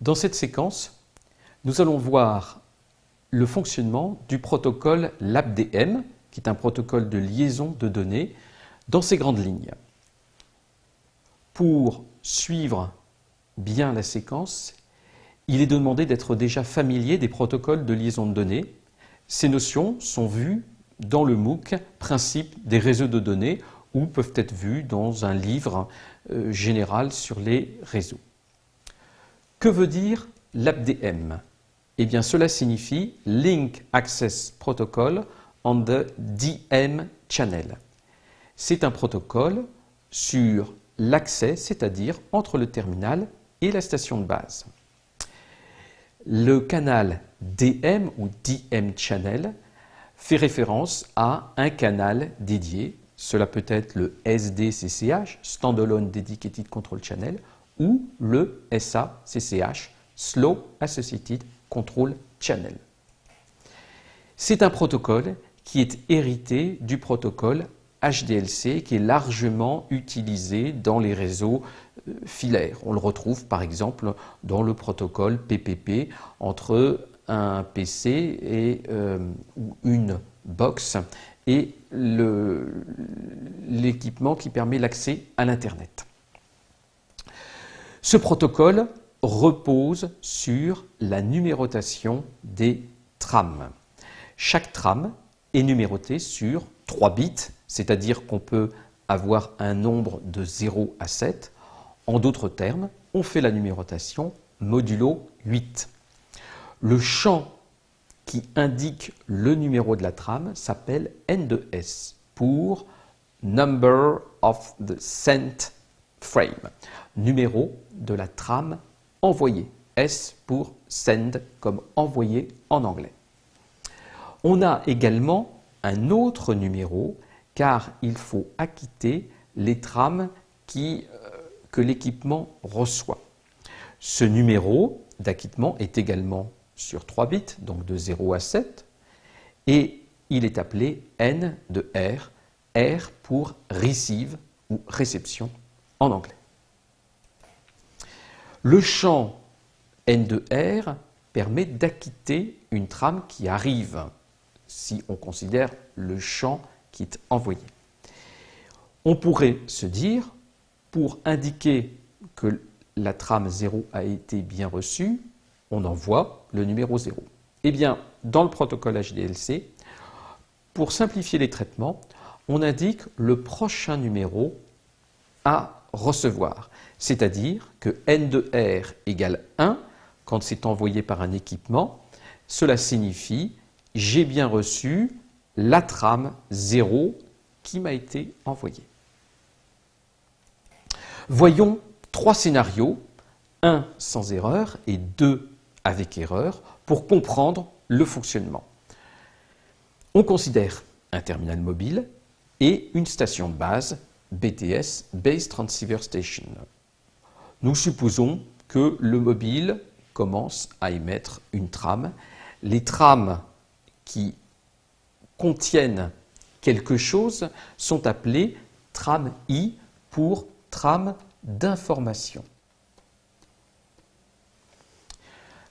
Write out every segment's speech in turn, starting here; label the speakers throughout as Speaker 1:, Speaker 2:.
Speaker 1: Dans cette séquence, nous allons voir le fonctionnement du protocole LabDM, qui est un protocole de liaison de données, dans ses grandes lignes. Pour suivre bien la séquence, il est demandé d'être déjà familier des protocoles de liaison de données. Ces notions sont vues dans le MOOC Principe des réseaux de données ou peuvent être vues dans un livre euh, général sur les réseaux. Que veut dire l'ABDM Eh bien, cela signifie Link Access Protocol on the DM Channel. C'est un protocole sur l'accès, c'est-à-dire entre le terminal et la station de base. Le canal DM ou DM Channel fait référence à un canal dédié. Cela peut être le SDCCH, Standalone Dedicated Control Channel, ou le SACCH, Slow Associated Control Channel. C'est un protocole qui est hérité du protocole HDLC qui est largement utilisé dans les réseaux euh, filaires. On le retrouve par exemple dans le protocole PPP entre un PC et, euh, ou une box et l'équipement qui permet l'accès à l'Internet. Ce protocole repose sur la numérotation des trams. Chaque tram est numéroté sur 3 bits, c'est-à-dire qu'on peut avoir un nombre de 0 à 7. En d'autres termes, on fait la numérotation modulo 8. Le champ qui indique le numéro de la trame s'appelle N de S pour Number of the Sent Frame, numéro de la trame envoyée. S pour send comme envoyé en anglais. On a également un autre numéro car il faut acquitter les trames euh, que l'équipement reçoit. Ce numéro d'acquittement est également sur 3 bits, donc de 0 à 7, et il est appelé N de R, R pour receive ou réception en anglais. Le champ N de R permet d'acquitter une trame qui arrive, si on considère le champ qui est envoyé. On pourrait se dire, pour indiquer que la trame 0 a été bien reçue, on envoie le numéro 0. Eh bien, dans le protocole HDLC, pour simplifier les traitements, on indique le prochain numéro à recevoir. C'est-à-dire que n de r égale 1 quand c'est envoyé par un équipement. Cela signifie j'ai bien reçu la trame 0 qui m'a été envoyée. Voyons trois scénarios, un sans erreur et deux avec erreur, pour comprendre le fonctionnement. On considère un terminal mobile et une station de base BTS, Base Transceiver Station. Nous supposons que le mobile commence à émettre une trame. Les trames qui contiennent quelque chose sont appelées trame I pour trame d'information.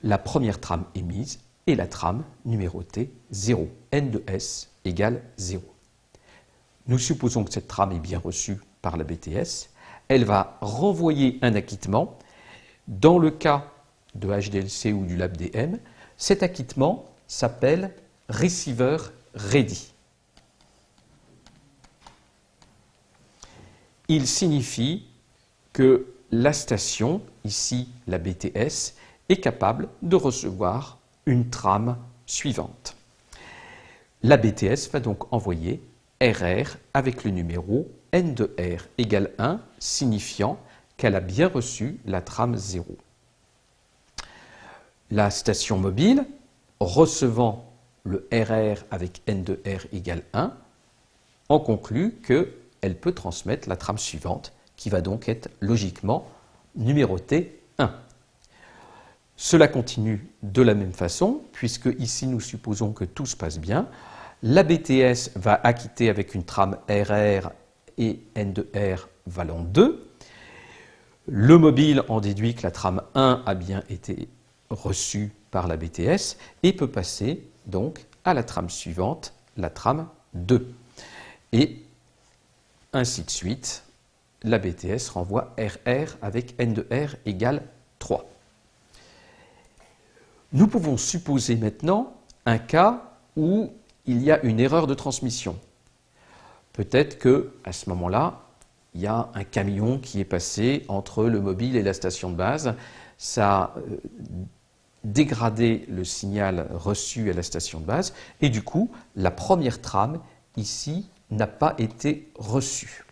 Speaker 1: La première trame émise est la trame numérotée 0. N de S égale 0. Nous supposons que cette trame est bien reçue par la BTS. Elle va renvoyer un acquittement. Dans le cas de HDLC ou du LabDM, cet acquittement s'appelle receiver ready. Il signifie que la station, ici la BTS, est capable de recevoir une trame suivante. La BTS va donc envoyer RR avec le numéro N de R égale 1, signifiant qu'elle a bien reçu la trame 0. La station mobile, recevant le RR avec N de R égale 1, en conclut qu'elle peut transmettre la trame suivante, qui va donc être logiquement numérotée 1. Cela continue de la même façon, puisque ici nous supposons que tout se passe bien. La BTS va acquitter avec une trame RR et N de R valant 2. Le mobile en déduit que la trame 1 a bien été reçue par la BTS et peut passer donc à la trame suivante, la trame 2. Et ainsi de suite, la BTS renvoie RR avec N de R égale 3. Nous pouvons supposer maintenant un cas où il y a une erreur de transmission. Peut-être que à ce moment-là, il y a un camion qui est passé entre le mobile et la station de base. Ça a euh, dégradé le signal reçu à la station de base et du coup, la première trame ici n'a pas été reçue.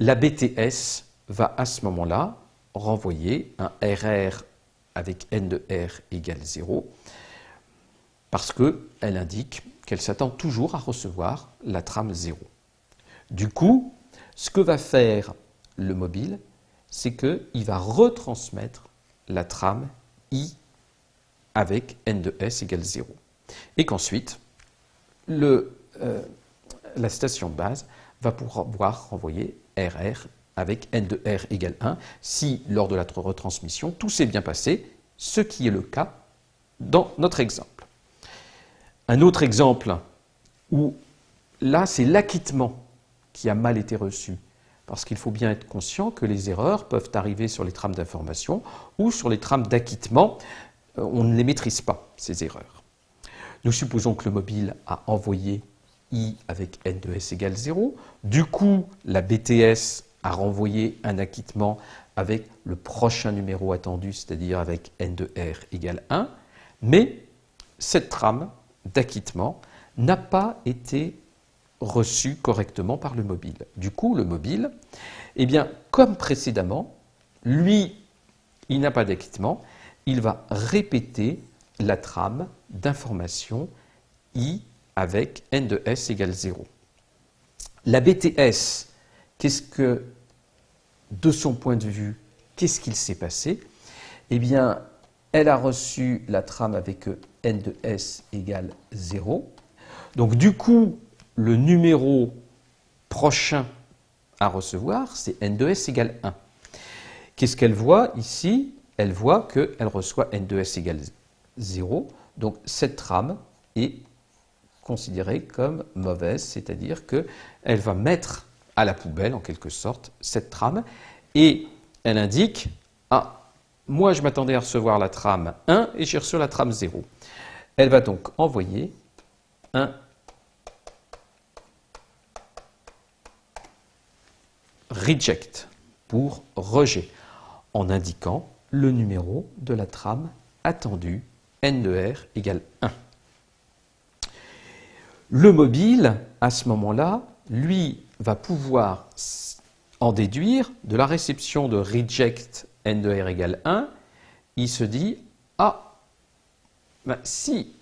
Speaker 1: La BTS va à ce moment-là renvoyer un RR avec n de R égale 0 parce qu'elle indique qu'elle s'attend toujours à recevoir la trame 0. Du coup, ce que va faire le mobile, c'est qu'il va retransmettre la trame I avec n de S égale 0. Et qu'ensuite, euh, la station de base va pouvoir renvoyer RR avec n de R égale 1 si, lors de la retransmission, tout s'est bien passé, ce qui est le cas dans notre exemple. Un autre exemple où là, c'est l'acquittement qui a mal été reçu. Parce qu'il faut bien être conscient que les erreurs peuvent arriver sur les trames d'information ou sur les trames d'acquittement. Euh, on ne les maîtrise pas, ces erreurs. Nous supposons que le mobile a envoyé i avec n de s égale 0. Du coup, la BTS a renvoyé un acquittement avec le prochain numéro attendu, c'est-à-dire avec n de r égale 1. Mais cette trame d'acquittement n'a pas été reçu correctement par le mobile. Du coup, le mobile, eh bien, comme précédemment, lui, il n'a pas d'acquittement, il va répéter la trame d'information i avec n de s égale 0. La BTS, qu'est-ce que, de son point de vue, qu'est-ce qu'il s'est passé? Eh bien, elle a reçu la trame avec n de s égale 0. Donc du coup, le numéro prochain à recevoir, c'est n de s égale 1. Qu'est-ce qu'elle voit ici? Elle voit qu'elle reçoit n de s égale 0. Donc cette trame est considérée comme mauvaise, c'est-à-dire qu'elle va mettre à la poubelle, en quelque sorte, cette trame, et elle indique moi je m'attendais à recevoir la trame 1 et j'ai reçu la trame 0. Elle va donc envoyer un reject pour rejet en indiquant le numéro de la trame attendue n de r égale 1. Le mobile, à ce moment-là, lui, va pouvoir en déduire de la réception de reject n de r égale 1, il se dit Ah, ben, si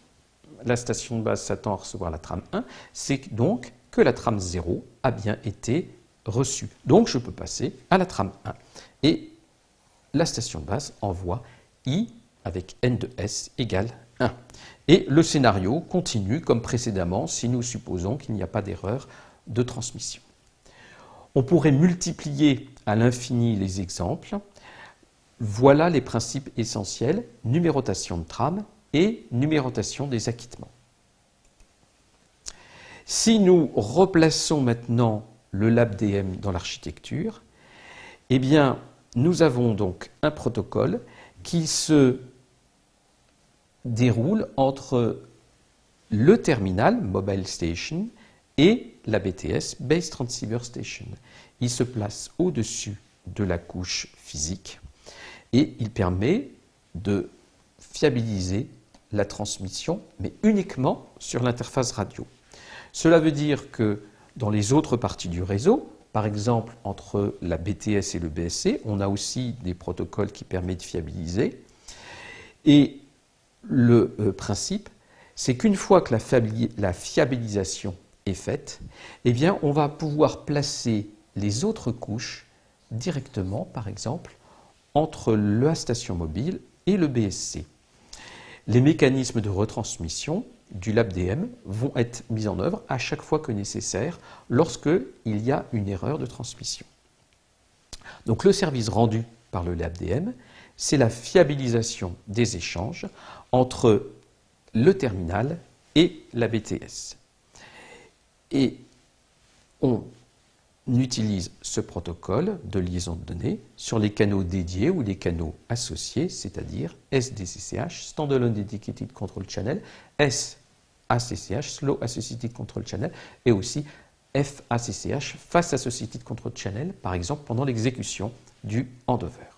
Speaker 1: la station de base s'attend à recevoir la trame 1, c'est donc que la trame 0 a bien été reçue. Donc je peux passer à la trame 1. Et la station de base envoie i avec n de s égale 1. Et le scénario continue comme précédemment si nous supposons qu'il n'y a pas d'erreur de transmission. On pourrait multiplier à l'infini les exemples. Voilà les principes essentiels, numérotation de trame, et numérotation des acquittements. Si nous replaçons maintenant le LabDM dans l'architecture, eh bien, nous avons donc un protocole qui se déroule entre le terminal Mobile Station et la BTS Base Transceiver Station. Il se place au-dessus de la couche physique et il permet de fiabiliser la transmission, mais uniquement sur l'interface radio. Cela veut dire que dans les autres parties du réseau, par exemple entre la BTS et le BSC, on a aussi des protocoles qui permettent de fiabiliser. Et le euh, principe, c'est qu'une fois que la, fiabilisation est faite, eh bien, on va pouvoir placer les autres couches directement, par exemple, entre la station mobile et le BSC les mécanismes de retransmission du LabDM vont être mis en œuvre à chaque fois que nécessaire lorsqu'il y a une erreur de transmission. Donc le service rendu par le LabDM, c'est la fiabilisation des échanges entre le terminal et la BTS. Et on utilise ce protocole de liaison de données sur les canaux dédiés ou les canaux associés, c'est-à-dire SDCCH, Standalone Dedicated Control Channel, SACCH, Slow Associated Control Channel, et aussi FACCH, Fast Associated Control Channel, par exemple pendant l'exécution du handover.